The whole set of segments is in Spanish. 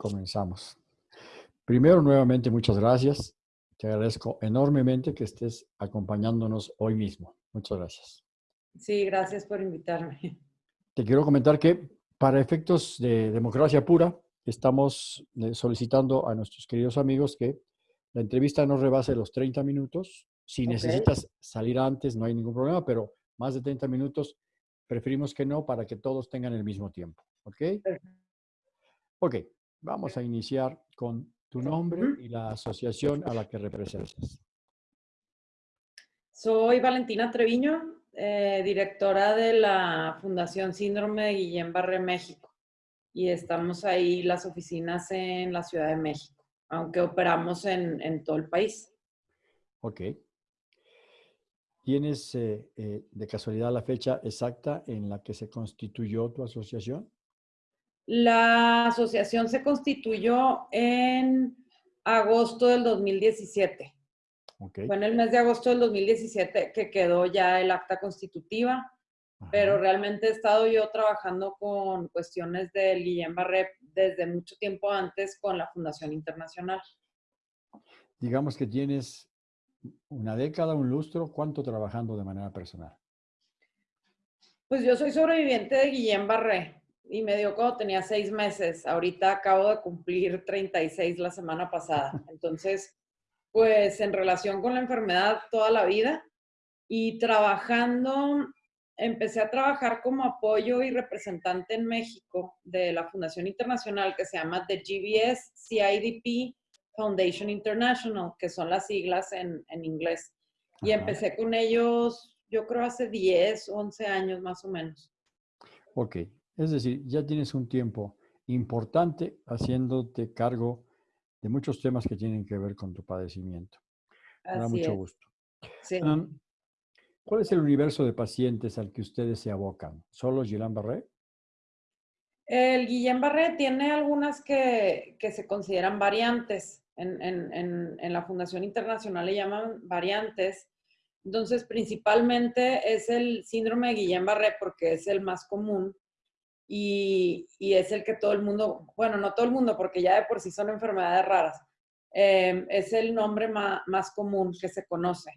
comenzamos. Primero, nuevamente, muchas gracias. Te agradezco enormemente que estés acompañándonos hoy mismo. Muchas gracias. Sí, gracias por invitarme. Te quiero comentar que para efectos de democracia pura, estamos eh, solicitando a nuestros queridos amigos que la entrevista no rebase los 30 minutos. Si necesitas salir antes, no hay ningún problema, pero más de 30 minutos preferimos que no para que todos tengan el mismo tiempo. ¿Ok? Ok, vamos a iniciar con tu nombre y la asociación a la que representas. Soy Valentina Treviño, eh, directora de la Fundación Síndrome de Guillain-Barré México. Y estamos ahí las oficinas en la Ciudad de México, aunque operamos en, en todo el país. Ok. ¿Tienes eh, eh, de casualidad la fecha exacta en la que se constituyó tu asociación? La asociación se constituyó en agosto del 2017. Fue en el mes de agosto del 2017 que quedó ya el acta constitutiva, pero realmente he estado yo trabajando con cuestiones del Guillén Barré desde mucho tiempo antes con la Fundación Internacional. Digamos que tienes una década, un lustro, ¿cuánto trabajando de manera personal? Pues yo soy sobreviviente de Guillén Barré y me dio cuando tenía seis meses. Ahorita acabo de cumplir 36 la semana pasada. Entonces, pues en relación con la enfermedad toda la vida y trabajando, empecé a trabajar como apoyo y representante en México de la Fundación Internacional que se llama The GBS CIDP Foundation International, que son las siglas en, en inglés. Y empecé con ellos, yo creo, hace 10, 11 años más o menos. Ok, es decir, ya tienes un tiempo importante haciéndote cargo de muchos temas que tienen que ver con tu padecimiento. Me da mucho gusto. ¿Cuál es el universo de pacientes al que ustedes se abocan? ¿Solo Guillain-Barré? El Guillain-Barré tiene algunas que, se consideran variantes. En, en, la Fundación Internacional le llaman variantes. Entonces, principalmente es el síndrome de Guillain-Barré porque es el más común y, es el que todo el mundo, bueno, no todo el mundo, porque ya de por sí son enfermedades raras, em, es el nombre más, común que se conoce.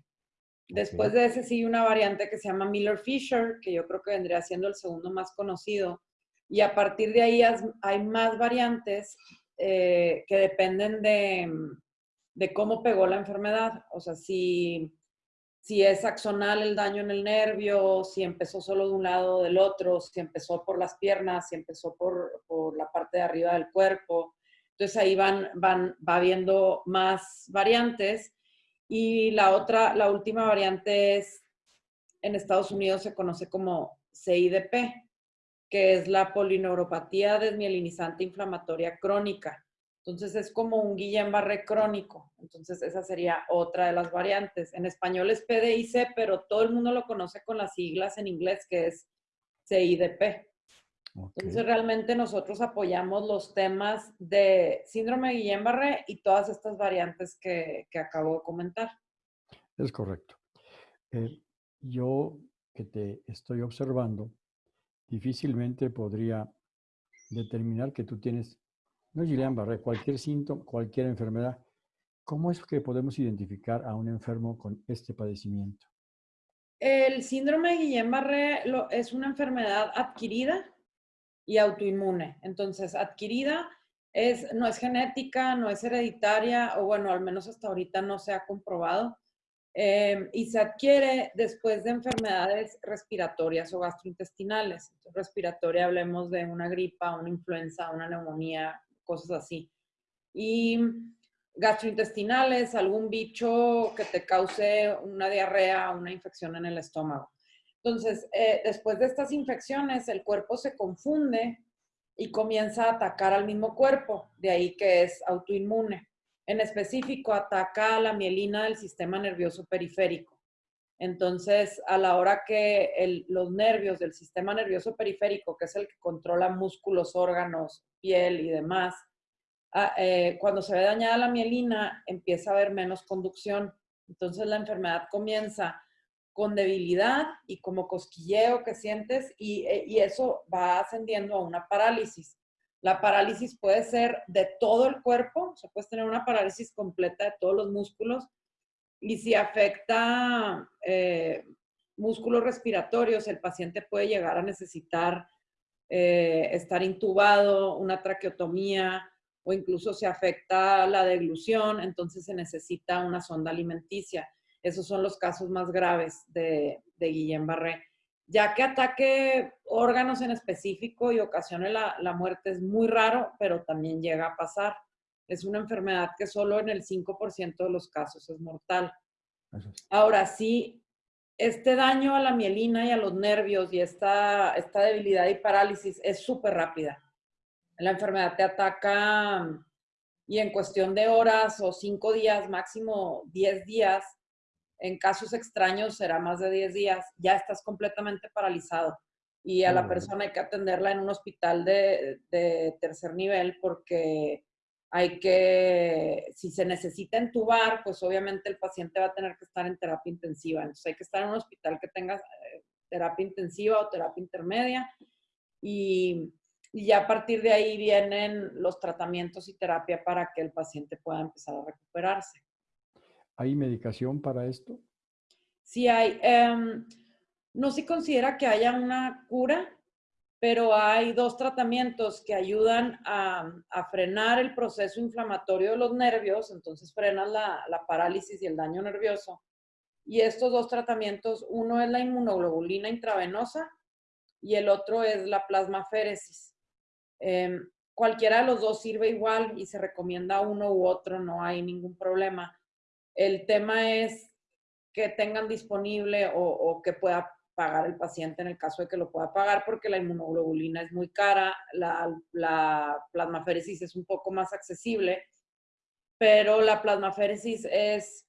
Después de ese sigue una variante que se llama Miller-Fisher, que yo creo que vendría siendo el segundo más conocido. Y a partir de ahí hay más variantes eh, que dependen de, de, cómo pegó la enfermedad. O sea, si si es axonal el daño en el nervio, si empezó solo de un lado o del otro, si empezó por las piernas, si empezó por, por la parte de arriba del cuerpo. Entonces ahí van, van, va viendo más variantes. Y la otra, la última variante es, en Estados Unidos se conoce como CIDP, que es la polineuropatía desmielinizante inflamatoria crónica. Entonces es como un Guillain-Barré crónico. Entonces esa sería otra de las variantes. En español es PDIC, pero todo el mundo lo conoce con las siglas en inglés que es CIDP. Entonces realmente nosotros apoyamos los temas de síndrome de Guillain-Barré y todas estas variantes que, acabo de comentar. Es correcto. Eh, yo que te estoy observando, difícilmente podría determinar que tú tienes no Guillain-Barré, cualquier síntoma, cualquier enfermedad. ¿Cómo es que podemos identificar a un enfermo con este padecimiento? El síndrome de Guillain-Barré es una enfermedad adquirida y autoinmune. Entonces, adquirida es, no es genética, no es hereditaria, o bueno, al menos hasta ahorita no se ha comprobado. Em, y se adquiere después de enfermedades respiratorias o gastrointestinales. respiratoria, hablemos de una gripa, una influenza, una neumonía, cosas así. Y gastrointestinales, algún bicho que te cause una diarrea, una infección en el estómago. Entonces, eh, después de estas infecciones, el cuerpo se confunde y comienza a atacar al mismo cuerpo, de ahí que es autoinmune. En específico, ataca a la mielina del sistema nervioso periférico. Entonces, a la hora que los nervios del sistema nervioso periférico, que es el que controla músculos, órganos, piel y demás, ah, eh, cuando se ve dañada la mielina, empieza a haber menos conducción. Entonces, la enfermedad comienza con debilidad y como cosquilleo que sientes y, eh, y eso va ascendiendo a una parálisis. La parálisis puede ser de todo el cuerpo, o sea, puedes tener una parálisis completa de todos los músculos. Y si afecta eh, músculos respiratorios, el paciente puede llegar a necesitar eh, estar intubado, una traqueotomía o incluso se afecta la deglución, entonces se necesita una sonda alimenticia. Esos son los casos más graves de, de Guillain-Barré. Ya que ataque órganos en específico y ocasione la, la muerte es muy raro, pero también llega a pasar. Es una enfermedad que solo en el 5% de los casos es mortal. Ahora sí, este daño a la mielina y a los nervios y esta, esta debilidad y parálisis es súper rápida. La enfermedad te ataca y en cuestión de horas o cinco días, máximo diez días, en casos extraños será más de diez días, ya estás completamente paralizado. Y a la persona hay que atenderla en un hospital de, de tercer nivel porque hay que, si se necesita entubar, pues obviamente el paciente va a tener que estar en terapia intensiva. Entonces hay que estar en un hospital que tenga eh, terapia intensiva o terapia intermedia. Y, y, ya a partir de ahí vienen los tratamientos y terapia para que el paciente pueda empezar a recuperarse. ¿Hay medicación para esto? Sí hay. Em, no se considera que haya una cura, pero hay dos tratamientos que ayudan a, frenar el proceso inflamatorio de los nervios, entonces frenan la, parálisis y el daño nervioso. Y estos dos tratamientos, uno es la inmunoglobulina intravenosa y el otro es la plasmaféresis. Em, cualquiera de los dos sirve igual y se recomienda uno u otro, no hay ningún problema. El tema es que tengan disponible o, o que pueda pagar el paciente en el caso de que lo pueda pagar porque la inmunoglobulina es muy cara, la, la plasmaféresis es un poco más accesible, pero la plasmaféresis es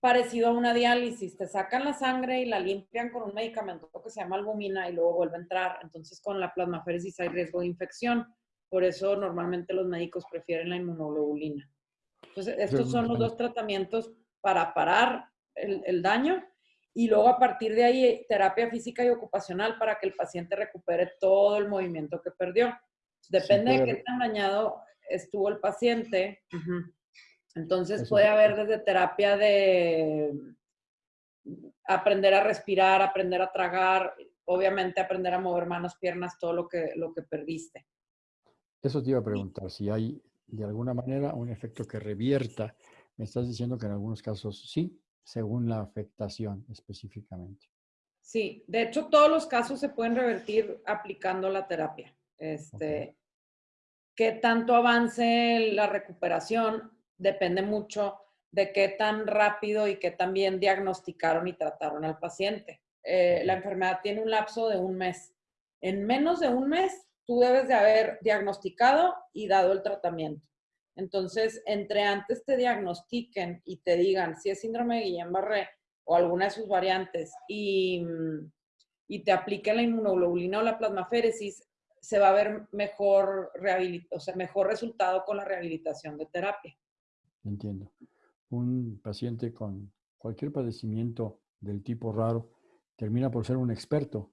parecido a una diálisis. Te sacan la sangre y la limpian con un medicamento que se llama albumina y luego vuelve a entrar. Entonces con la plasmaféresis hay riesgo de infección. Por eso normalmente los médicos prefieren la inmunoglobulina. Entonces estos son los dos tratamientos para parar el, el daño y luego a partir de ahí terapia física y ocupacional para que el paciente recupere todo el movimiento que perdió. Depende de qué tan dañado estuvo el paciente. Entonces puede haber desde terapia de aprender a respirar, aprender a tragar, obviamente aprender a mover manos, piernas, todo lo que, lo que perdiste. Eso te iba a preguntar, si hay de alguna manera un efecto que revierta. Me estás diciendo que en algunos casos sí, según la afectación específicamente. Sí, de hecho todos los casos se pueden revertir aplicando la terapia. Este, Qué tanto avance la recuperación depende mucho de qué tan rápido y qué tan bien diagnosticaron y trataron al paciente. Eh, la enfermedad tiene un lapso de un mes. En menos de un mes, tú debes de haber diagnosticado y dado el tratamiento. Entonces, entre antes te diagnostiquen y te digan si es síndrome de Guillain-Barré o alguna de sus variantes y, mm, y, te apliquen la inmunoglobulina o la plasmaféresis, se va a ver mejor, o sea, mejor resultado con la rehabilitación de terapia. Entiendo. Un paciente con cualquier padecimiento del tipo raro termina por ser un experto.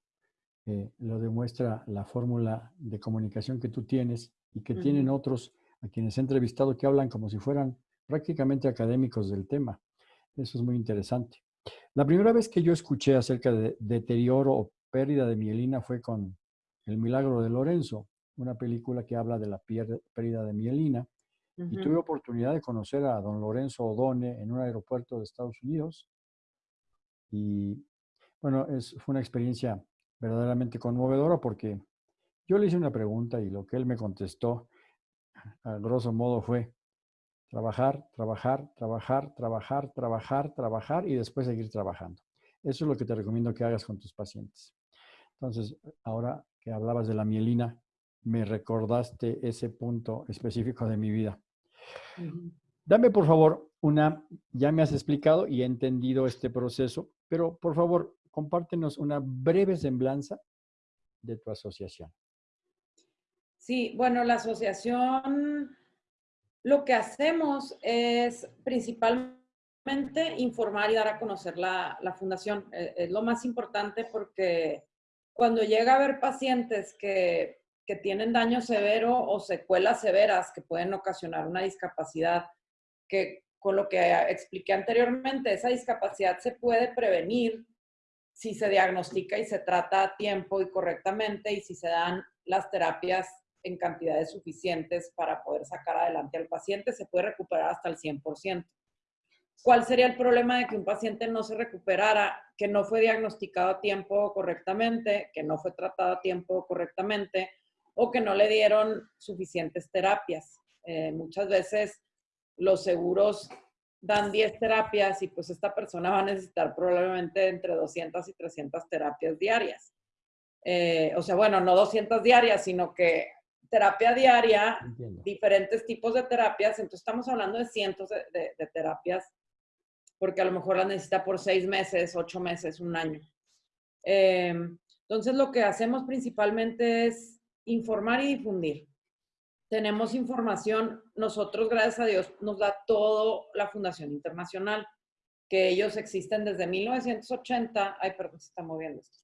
Eh, lo demuestra la fórmula de comunicación que tú tienes y que tienen otros a quienes he entrevistado que hablan como si fueran prácticamente académicos del tema. Eso es muy interesante. La primera vez que yo escuché acerca de deterioro o pérdida de mielina fue con El Milagro de Lorenzo, una película que habla de la pérdida de mielina. Y tuve oportunidad de conocer a don Lorenzo Odone en un aeropuerto de Estados Unidos. Y bueno, es, fue una experiencia verdaderamente conmovedora porque yo le hice una pregunta y lo que él me contestó a grosso modo fue trabajar, trabajar, trabajar, trabajar, trabajar, trabajar y después seguir trabajando. Eso es lo que te recomiendo que hagas con tus pacientes. Entonces, ahora que hablabas de la mielina, me recordaste ese punto específico de mi vida. Dame, por favor, una, ya me has explicado y he entendido este proceso, pero por favor, compártenos una breve semblanza de tu asociación. Sí, bueno, la asociación, lo que hacemos es principalmente informar y dar a conocer la, fundación. Eh, es lo más importante porque cuando llega a haber pacientes que que tienen daño severo o secuelas severas que pueden ocasionar una discapacidad, que con lo que expliqué anteriormente, esa discapacidad se puede prevenir si se diagnostica y se trata a tiempo y correctamente y si se dan las terapias en cantidades suficientes para poder sacar adelante al paciente, se puede recuperar hasta el 100%. ¿Cuál sería el problema de que un paciente no se recuperara, que no fue diagnosticado a tiempo correctamente, que no fue tratado a tiempo correctamente o que no le dieron suficientes terapias? Eh, muchas veces los seguros dan 10 terapias y pues esta persona va a necesitar probablemente entre 200 y 300 terapias diarias. Eh, o sea, bueno, no 200 diarias, sino que terapia diaria, diferentes tipos de terapias, entonces estamos hablando de cientos de, terapias, porque a lo mejor las necesita por seis meses, ocho meses, un año. Em, entonces lo que hacemos principalmente es informar y difundir. Tenemos información, nosotros, gracias a Dios, nos da todo la Fundación Internacional, que ellos existen desde 1980, ay, perdón, se está moviendo esto,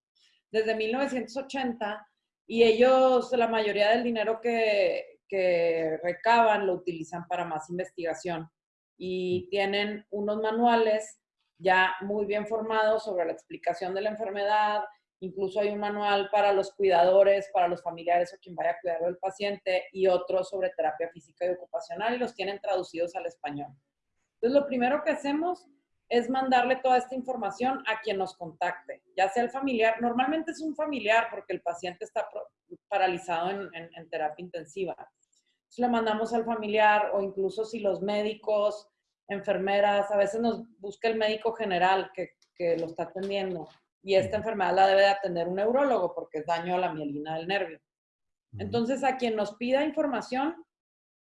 desde 1980, y ellos, la mayoría del dinero que, que recaban lo utilizan para más investigación y tienen unos manuales ya muy bien formados sobre la explicación de la enfermedad, Incluso hay un manual para los cuidadores, para los familiares o quien vaya a cuidar del paciente y otro sobre terapia física y ocupacional y los tienen traducidos al español. Entonces, lo primero que hacemos es mandarle toda esta información a quien nos contacte, ya sea el familiar, normalmente es un familiar porque el paciente está paralizado en, terapia intensiva. Entonces le mandamos al familiar o incluso si los médicos, enfermeras, a veces nos busca el médico general que, que lo está atendiendo y esta enfermedad la debe de atender un neurólogo porque es daño a la mielina del nervio. Entonces, a quien nos pida información,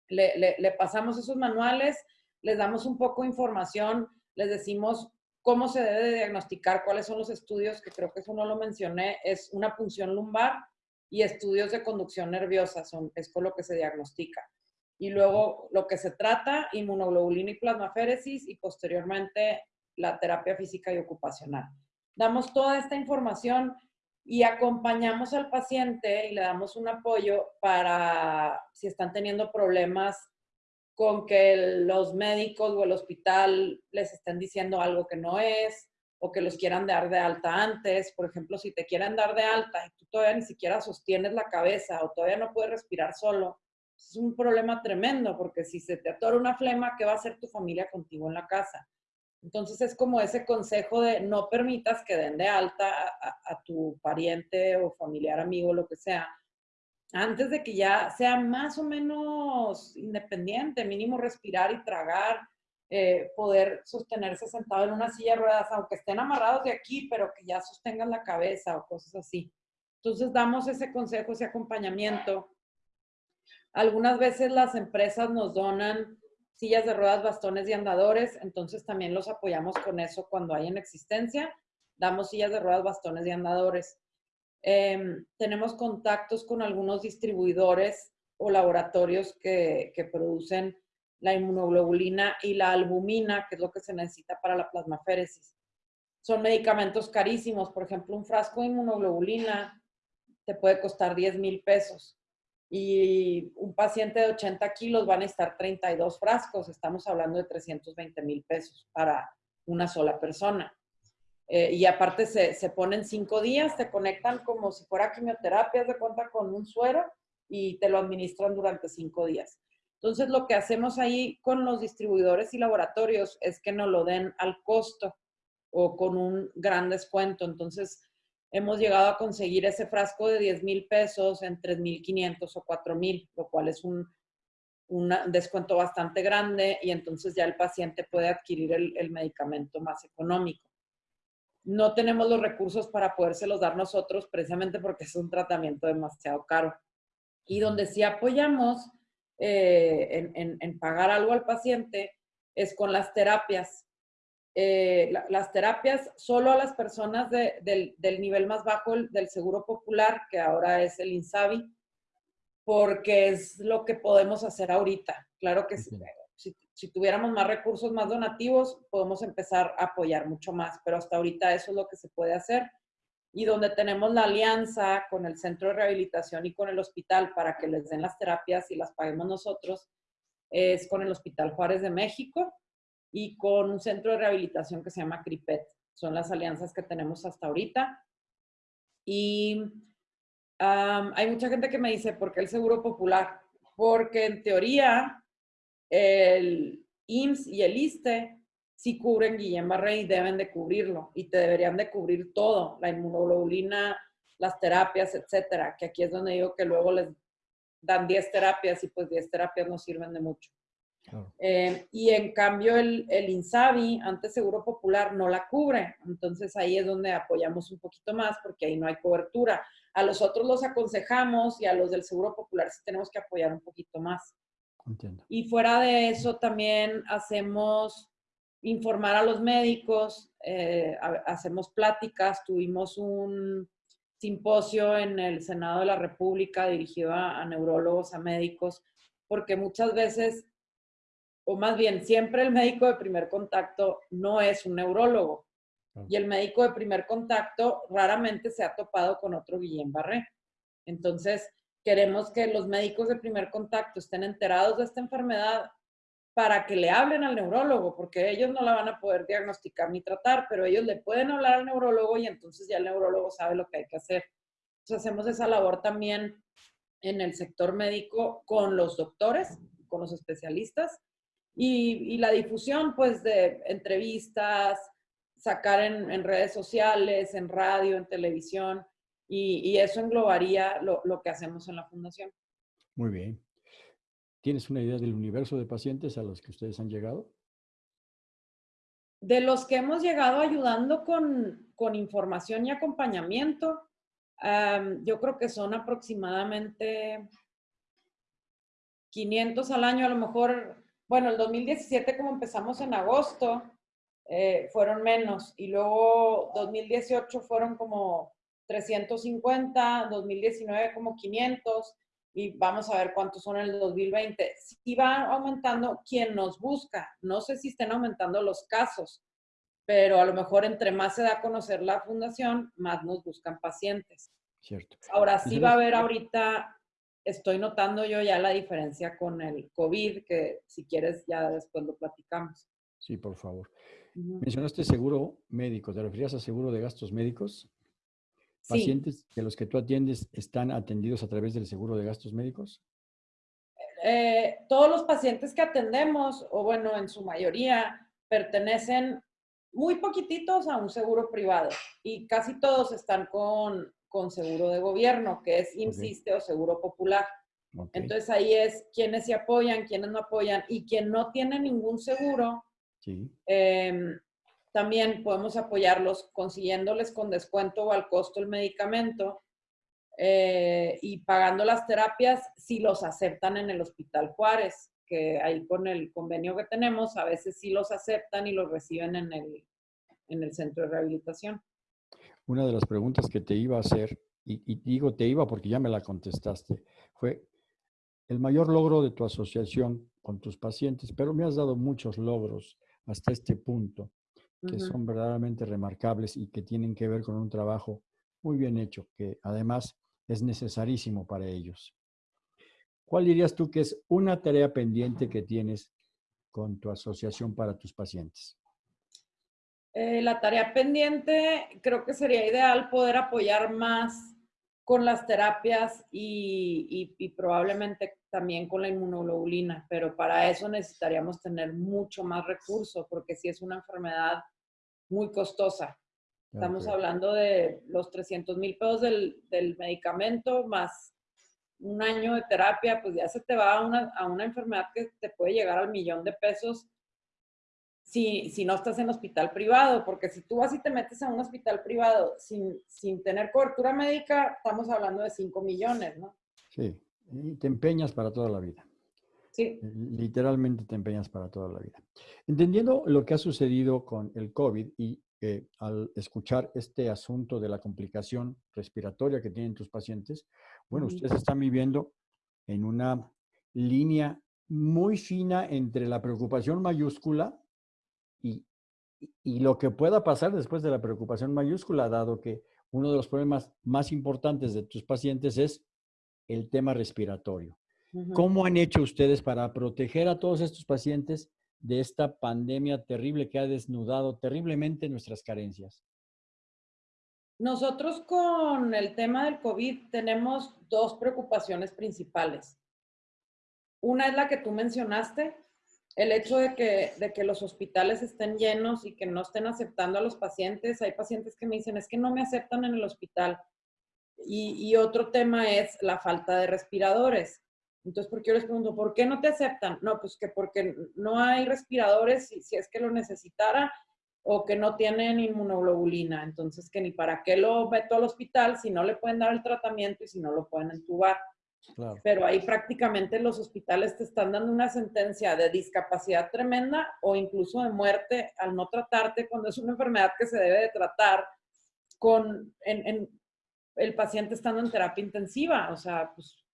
le, pasamos esos manuales, les damos un poco de información, les decimos cómo se debe diagnosticar, cuáles son los estudios, que creo que eso no lo mencioné, es una punción lumbar y estudios de conducción nerviosa, son, es con lo que se diagnostica. Y luego lo que se trata, inmunoglobulina y plasmaféresis y posteriormente la terapia física y ocupacional damos toda esta información y acompañamos al paciente y le damos un apoyo para si están teniendo problemas con que los médicos o el hospital les estén diciendo algo que no es o que los quieran dar de alta antes. Por ejemplo, si te quieren dar de alta y tú todavía ni siquiera sostienes la cabeza o todavía no puedes respirar solo, es un problema tremendo porque si se te atora una flema, ¿qué va a hacer tu familia contigo en la casa? Entonces es como ese consejo de no permitas que den de alta a, tu pariente o familiar, amigo, lo que sea, antes de que ya sea más o menos independiente, mínimo respirar y tragar, eh, poder sostenerse sentado en una silla de ruedas, aunque estén amarrados de aquí, pero que ya sostengan la cabeza o cosas así. Entonces damos ese consejo, ese acompañamiento. Algunas veces las empresas nos donan sillas de ruedas, bastones y andadores, entonces también los apoyamos con eso cuando hay en existencia. Damos sillas de ruedas, bastones y andadores. Em, tenemos contactos con algunos distribuidores o laboratorios que, que, producen la inmunoglobulina y la albumina, que es lo que se necesita para la plasmaféresis. Son medicamentos carísimos. Por ejemplo, un frasco de inmunoglobulina te puede costar 10 mil pesos y un paciente de 80 kilos van a estar 32 frascos, estamos hablando de 320 mil pesos para una sola persona. Eh, y aparte se, se ponen cinco días, te conectan como si fuera quimioterapia, de cuenta con un suero y te lo administran durante cinco días. Entonces lo que hacemos ahí con los distribuidores y laboratorios es que nos lo den al costo o con un gran descuento. Entonces hemos llegado a conseguir ese frasco de 10 mil pesos en 3.500 o 4.000, lo cual es un, descuento bastante grande y entonces ya el paciente puede adquirir el, medicamento más económico. No tenemos los recursos para podérselos dar nosotros precisamente porque es un tratamiento demasiado caro. Y donde sí apoyamos eh, en pagar algo al paciente es con las terapias. Eh, las terapias solo a las personas del, nivel más bajo del Seguro Popular, que ahora es el INSABI, porque es lo que podemos hacer ahorita. Claro que si, si, tuviéramos más recursos, más donativos, podemos empezar a apoyar mucho más, pero hasta ahorita eso es lo que se puede hacer. y donde tenemos la alianza con el centro de rehabilitación y con el hospital para que les den las terapias y las paguemos nosotros, es con el Hospital Juárez de México y con un centro de rehabilitación que se llama CRIPET. Son las alianzas que tenemos hasta ahorita. Y hay mucha gente que me dice, ¿por qué el Seguro Popular? Porque en teoría el IMSS y el ISTE sí cubren Guillain-Barré y deben de cubrirlo y te deberían de cubrir todo, la inmunoglobulina, las terapias, etcétera, que aquí es donde digo que luego les dan 10 terapias y pues 10 terapias no sirven de mucho. Eh, y en cambio el, el, INSABI, antes Seguro Popular, no la cubre. Entonces ahí es donde apoyamos un poquito más porque ahí no hay cobertura. A los otros los aconsejamos y a los del Seguro Popular sí tenemos que apoyar un poquito más. Entiendo. Y fuera de eso también hacemos informar a los médicos, eh, hacemos pláticas, tuvimos un simposio en el Senado de la República dirigido a, neurólogos, a médicos, porque muchas veces, o más bien siempre el médico de primer contacto no es un neurólogo. Y el médico de primer contacto raramente se ha topado con otro Guillain-Barré. Entonces, queremos que los médicos de primer contacto estén enterados de esta enfermedad para que le hablen al neurólogo, porque ellos no la van a poder diagnosticar ni tratar, pero ellos le pueden hablar al neurólogo y entonces ya el neurólogo sabe lo que hay que hacer. Entonces hacemos esa labor también en el sector médico con los doctores, con los especialistas y, la difusión pues de entrevistas, sacar en, redes sociales, en radio, en televisión y, eso englobaría lo, lo que hacemos en la fundación. Muy bien. ¿Tienes una idea del universo de pacientes a los que ustedes han llegado? De los que hemos llegado ayudando con, con información y acompañamiento, yo creo que son aproximadamente 500 al año, a lo mejor, bueno, el 2017 como empezamos en agosto, eh, fueron menos y luego 2018 fueron como 350, 2019 como 500 y vamos a ver cuántos son en el 2020. Si va aumentando quien nos busca, no sé si estén aumentando los casos, pero a lo mejor entre más se da a conocer la fundación, más nos buscan pacientes. Cierto. Ahora sí va a haber ahorita, estoy notando yo ya la diferencia con el COVID, que si quieres ya después lo platicamos. Sí, por favor. Mencionaste seguro médico, ¿te referías a seguro de gastos médicos? ¿Pacientes de los que tú atiendes están atendidos a través del seguro de gastos médicos? Eh, todos los pacientes que atendemos, o bueno, en su mayoría, pertenecen muy poquititos a un seguro privado y casi todos están con, con seguro de gobierno, que es Insiste o Seguro Popular. Entonces ahí es quienes se apoyan, quienes no apoyan y quien no tiene ningún seguro, sí. Em, también podemos apoyarlos consiguiéndoles con descuento o al costo el medicamento eh, y pagando las terapias si los aceptan en el Hospital Juárez, que ahí con el convenio que tenemos, a veces sí los aceptan y los reciben en el, en el centro de rehabilitación. Una de las preguntas que te iba a hacer, y, y digo te iba porque ya me la contestaste, fue el mayor logro de tu asociación con tus pacientes, pero me has dado muchos logros hasta este punto que son verdaderamente remarcables y que tienen que ver con un trabajo muy bien hecho, que además es necesarísimo para ellos. ¿Cuál dirías tú que es una tarea pendiente que tienes con tu asociación para tus pacientes? Eh, la tarea pendiente creo que sería ideal poder apoyar más con las terapias y, y, probablemente también con la inmunoglobulina, pero para eso necesitaríamos tener mucho más recursos porque si es una enfermedad muy costosa. Estamos hablando de los 300 mil pesos del, del, medicamento más un año de terapia, pues ya se te va a una, a una enfermedad que te puede llegar al millón de pesos si, si, no estás en hospital privado, porque si tú vas y te metes a un hospital privado sin, sin tener cobertura médica, estamos hablando de 5 millones, ¿no? Sí, y te empeñas para toda la vida. Sí. Literalmente te empeñas para toda la vida. Entendiendo lo que ha sucedido con el COVID y eh, al escuchar este asunto de la complicación respiratoria que tienen tus pacientes, bueno, ustedes están viviendo en una línea muy fina entre la preocupación mayúscula y, y lo que pueda pasar después de la preocupación mayúscula, dado que uno de los problemas más importantes de tus pacientes es el tema respiratorio. ¿Cómo han hecho ustedes para proteger a todos estos pacientes de esta pandemia terrible que ha desnudado terriblemente nuestras carencias? Nosotros con el tema del COVID tenemos dos preocupaciones principales. Una es la que tú mencionaste, el hecho de que, de que los hospitales estén llenos y que no estén aceptando a los pacientes. Hay pacientes que me dicen, es que no me aceptan en el hospital. Y, otro tema es la falta de respiradores. Entonces, ¿por qué yo les pregunto, ¿por qué no te aceptan? No, pues que porque no hay respiradores si, si es que lo necesitara o que no tienen inmunoglobulina. Entonces, que ni para qué lo meto al hospital si no le pueden dar el tratamiento y si no lo pueden entubar. Pero ahí prácticamente los hospitales te están dando una sentencia de discapacidad tremenda o incluso de muerte al no tratarte cuando es una enfermedad que se debe de tratar con en, el paciente estando en terapia intensiva. O sea, pues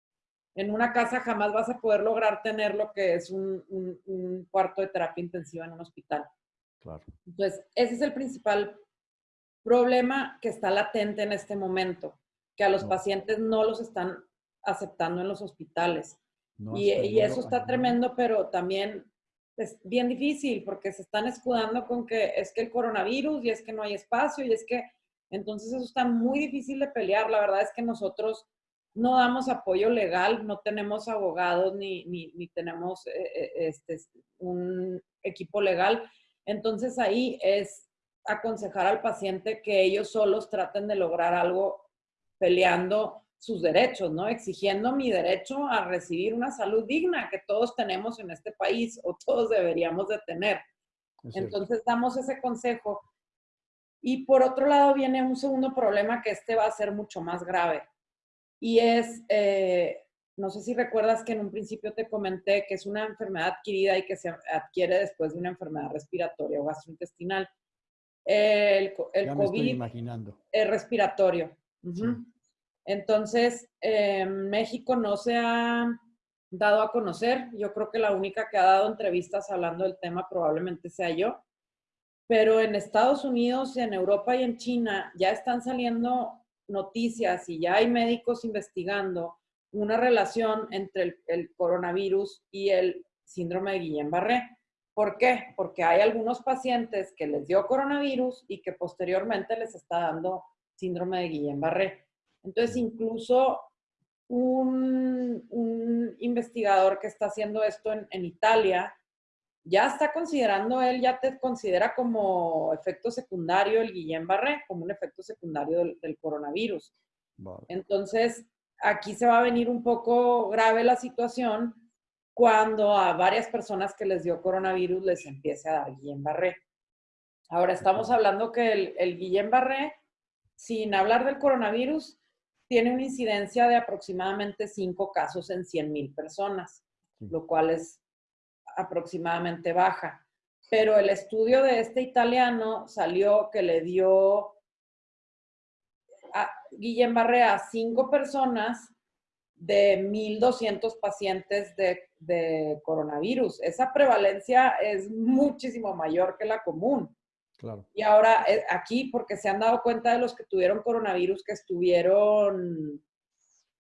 en una casa jamás vas a poder lograr tener lo que es un, un cuarto de terapia intensiva en un hospital. Claro. Entonces, ese es el principal problema que está latente en este momento, que a los pacientes no los están aceptando en los hospitales. y, eso está tremendo, pero también es bien difícil porque se están escudando con que es que el coronavirus y es que no hay espacio y es que entonces eso está muy difícil de pelear. La verdad es que nosotros no damos apoyo legal, no tenemos abogados ni, ni, tenemos eh, eh, este, un equipo legal. Entonces ahí es aconsejar al paciente que ellos solos traten de lograr algo peleando sus derechos, ¿no? Exigiendo mi derecho a recibir una salud digna que todos tenemos en este país o todos deberíamos de tener. Entonces damos ese consejo. Y por otro lado viene un segundo problema que este va a ser mucho más grave. Y es, eh, no sé si recuerdas que en un principio te comenté que es una enfermedad adquirida y que se adquiere después de una enfermedad respiratoria o gastrointestinal. El, el COVID imaginando. es respiratorio. Entonces, eh, México no se ha dado a conocer. Yo creo que la única que ha dado entrevistas hablando del tema probablemente sea yo. Pero en Estados Unidos, en Europa y en China ya están saliendo noticias y ya hay médicos investigando una relación entre el, coronavirus y el síndrome de Guillain-Barré. ¿Por qué? Porque hay algunos pacientes que les dio coronavirus y que posteriormente les está dando síndrome de Guillain-Barré. Entonces, incluso un, investigador que está haciendo esto en, Italia, ya está considerando, él ya te considera como efecto secundario el Guillain-Barré, como un efecto secundario del, coronavirus. Entonces, aquí se va a venir un poco grave la situación cuando a varias personas que les dio coronavirus les empiece a dar Guillain-Barré. Ahora estamos hablando que el, el Guillain-Barré, sin hablar del coronavirus, tiene una incidencia de aproximadamente 5 casos en 100 mil personas, lo cual es aproximadamente baja. Pero el estudio de este italiano salió que le dio a Guillem Barré a 5 personas de 1.200 pacientes de, de, coronavirus. Esa prevalencia es muchísimo mayor que la común. Y ahora eh, aquí, porque se han dado cuenta de los que tuvieron coronavirus que estuvieron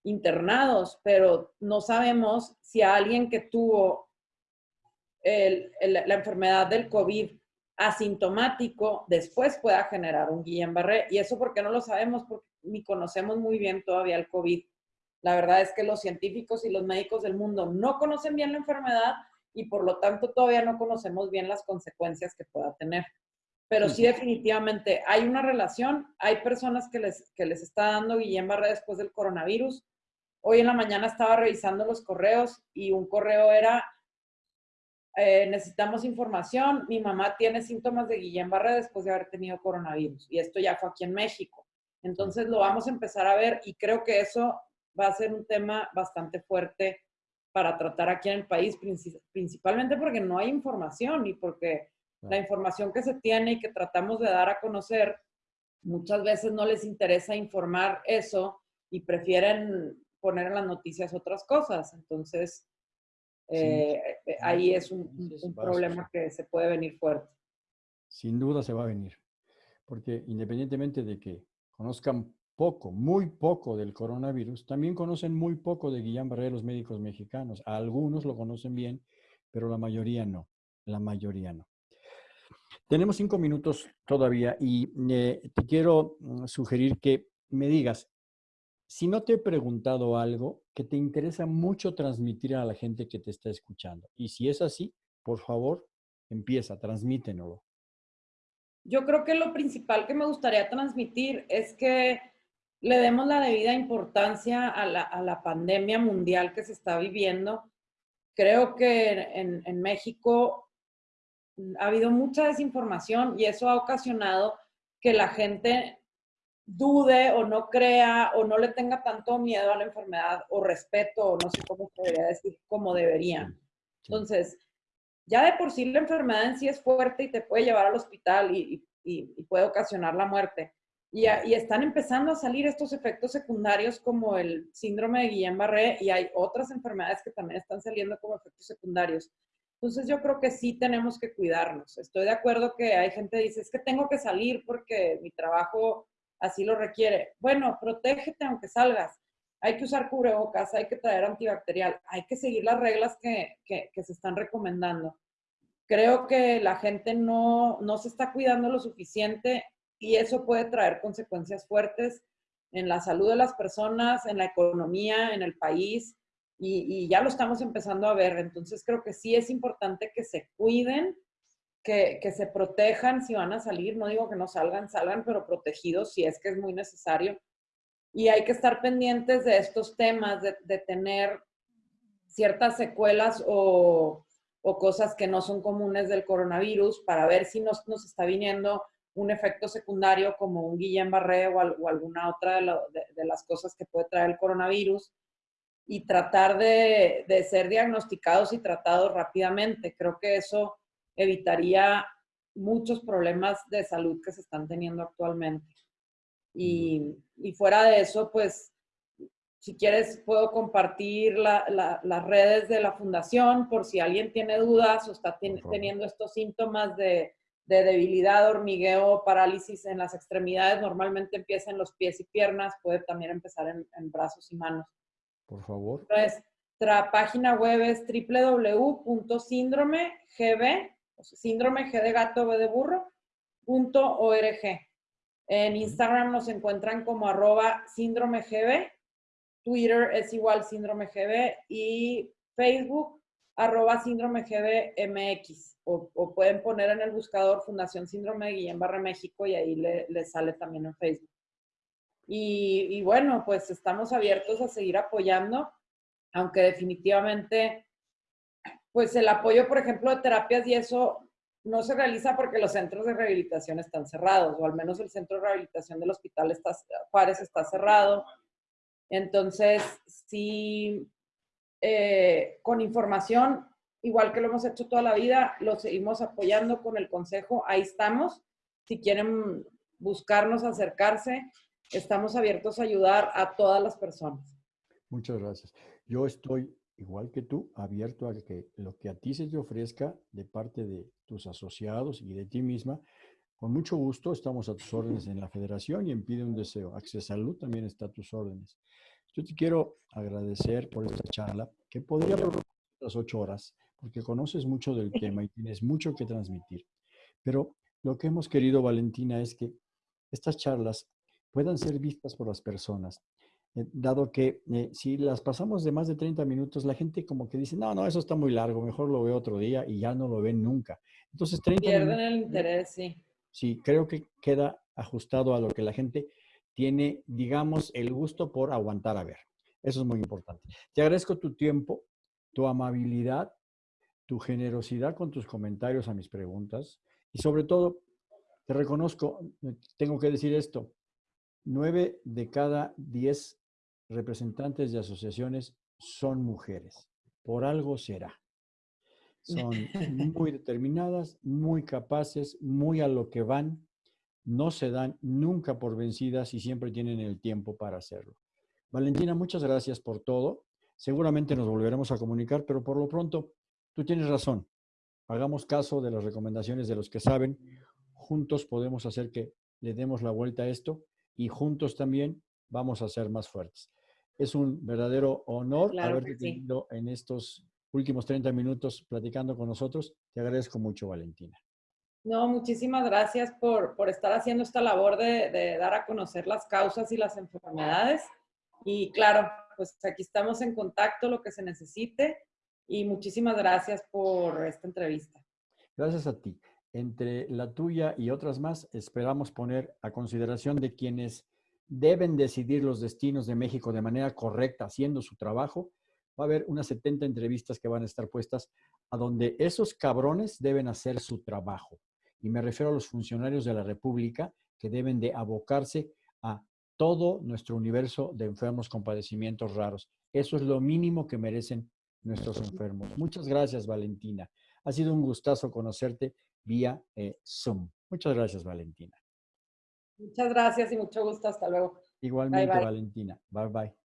internados, pero no sabemos si a alguien que tuvo la enfermedad del COVID asintomático después pueda generar un Guillain-Barré. Y eso porque no lo sabemos, porque ni conocemos muy bien todavía el COVID. La verdad es que los científicos y los médicos del mundo no conocen bien la enfermedad y por lo tanto todavía no conocemos bien las consecuencias que pueda tener pero sí definitivamente hay una relación. Hay personas que les, que les está dando Guillain-Barré después del coronavirus. Hoy en la mañana estaba revisando los correos y un correo era, eh, necesitamos información, mi mamá tiene síntomas de Guillain-Barré después de haber tenido coronavirus. Y esto ya fue aquí en México. Entonces lo vamos a empezar a ver y creo que eso va a ser un tema bastante fuerte para tratar aquí en el país, principalmente porque no hay información y porque la información que se tiene y que tratamos de dar a conocer, muchas veces no les interesa informar eso y prefieren poner en las noticias otras cosas. Entonces, eh, eh, ahí es un, un problema que se puede venir fuerte. Sin duda se va a venir, porque independientemente de que conozcan poco, muy poco del coronavirus, también conocen muy poco de Guillain-Barré los médicos mexicanos. algunos lo conocen bien, pero la mayoría no. La mayoría no. Tenemos cinco minutos todavía y eh, te quiero mm, sugerir que me digas, si no te he preguntado algo que te interesa mucho transmitir a la gente que te está escuchando, y si es así, por favor, empieza, transmítenlo. Yo creo que lo principal que me gustaría transmitir es que le demos la debida importancia a la, pandemia mundial que se está viviendo. Creo que en, en México ha habido mucha desinformación y eso ha ocasionado que la gente dude o no crea o no le tenga tanto miedo a la enfermedad o respeto o no sé cómo podría decir, como deberían. Entonces, ya de por sí la enfermedad en sí es fuerte y te puede llevar al hospital y, puede ocasionar la muerte. Y, y, están empezando a salir estos efectos secundarios como el síndrome de Guillain-Barré y hay otras enfermedades que también están saliendo como efectos secundarios. Entonces yo creo que sí tenemos que cuidarnos. Estoy de acuerdo que hay gente que dice, es que tengo que salir porque mi trabajo así lo requiere. Bueno, protégete aunque salgas. Hay que usar cubrebocas, hay que traer antibacterial, hay que seguir las reglas que, se están recomendando. Creo que la gente no, no se está cuidando lo suficiente y eso puede traer consecuencias fuertes en la salud de las personas, en la economía, en el país y, ya lo estamos empezando a ver. Entonces creo que sí es importante que se cuiden, que, que, se protejan si van a salir. No digo que no salgan, salgan, pero protegidos si es que es muy necesario. Y hay que estar pendientes de estos temas, de, de tener ciertas secuelas o, o, cosas que no son comunes del coronavirus para ver si nos, nos está viniendo un efecto secundario como un Guillain-Barré o, o, alguna otra de, de, las cosas que puede traer el coronavirus y tratar de, ser diagnosticados y tratados rápidamente. Creo que eso evitaría muchos problemas de salud que se están teniendo actualmente. Y, fuera de eso, pues, si quieres, puedo compartir las redes de la fundación por si alguien tiene dudas o está teniendo estos síntomas de, debilidad, hormigueo, parálisis en las extremidades. Normalmente empieza en los pies y piernas, puede también empezar en brazos y manos. Por favor. Nuestra página web es www.síndromegb, síndrome G de gato, B de burro, punto org. En Instagram nos encuentran como arroba síndrome Twitter es igual síndrome GB y Facebook arroba síndrome MX. O, pueden poner en el buscador Fundación Síndrome de Guillain Barra México y ahí le, le sale también en Facebook. Y, bueno, pues estamos abiertos a seguir apoyando, aunque definitivamente, pues el apoyo, por ejemplo, de terapias y eso no se realiza porque los centros de rehabilitación están cerrados, o al menos el centro de rehabilitación del hospital está, Juárez está cerrado. Entonces, sí, eh, con información, igual que lo hemos hecho toda la vida, lo seguimos apoyando con el consejo, ahí estamos. Si quieren buscarnos, acercarse, estamos abiertos a ayudar a todas las personas. Muchas gracias. Yo estoy, igual que tú, abierto a que lo que a ti se te ofrezca de parte de tus asociados y de ti misma, con mucho gusto estamos a tus órdenes en la federación y en Pide un Deseo. Access Salud también está a tus órdenes. Yo te quiero agradecer por esta charla, que podría las ocho horas, porque conoces mucho del tema y tienes mucho que transmitir. Pero lo que hemos querido, Valentina, es que estas charlas puedan ser vistas por las personas. Eh, dado que eh, si las pasamos de más de 30 minutos, la gente como que dice, no, no, eso está muy largo, mejor lo veo otro día y ya no lo ven nunca. Entonces, 30 Pierden el interés, sí. Sí, creo que queda ajustado a lo que la gente tiene, digamos, el gusto por aguantar a ver. Eso es muy importante. Te agradezco tu tiempo, tu amabilidad, tu generosidad con tus comentarios a mis preguntas y sobre todo, te reconozco, eh, tengo que decir esto, Nueve de cada diez representantes de asociaciones son mujeres. Por algo será. Son muy determinadas, muy capaces, muy a lo que van. No se dan nunca por vencidas y siempre tienen el tiempo para hacerlo. Valentina, muchas gracias por todo. Seguramente nos volveremos a comunicar, pero por lo pronto, tú tienes razón. Hagamos caso de las recomendaciones de los que saben. Juntos podemos hacer que le demos la vuelta a esto y juntos también vamos a ser más fuertes. Es un verdadero honor haberte tenido en estos últimos 30 minutos platicando con nosotros. Te agradezco mucho, Valentina. No, muchísimas gracias por, estar haciendo esta labor de, de, dar a conocer las causas y las enfermedades. Y claro, pues aquí estamos en contacto, lo que se necesite. Y muchísimas gracias por esta entrevista. Gracias a ti. Entre la tuya y otras más, esperamos poner a consideración de quienes deben decidir los destinos de México de manera correcta, haciendo su trabajo. Va a haber unas 70 entrevistas que van a estar puestas a donde esos cabrones deben hacer su trabajo y me refiero a los funcionarios de la República que deben de abocarse a todo nuestro universo de enfermos con padecimientos raros. Eso es lo mínimo que merecen nuestros enfermos. Muchas gracias, Valentina. Ha sido un gustazo conocerte vía eh, Zoom. Muchas gracias, Valentina. Muchas gracias y mucho gusto. Hasta luego. Igualmente, Valentina. Bye, bye.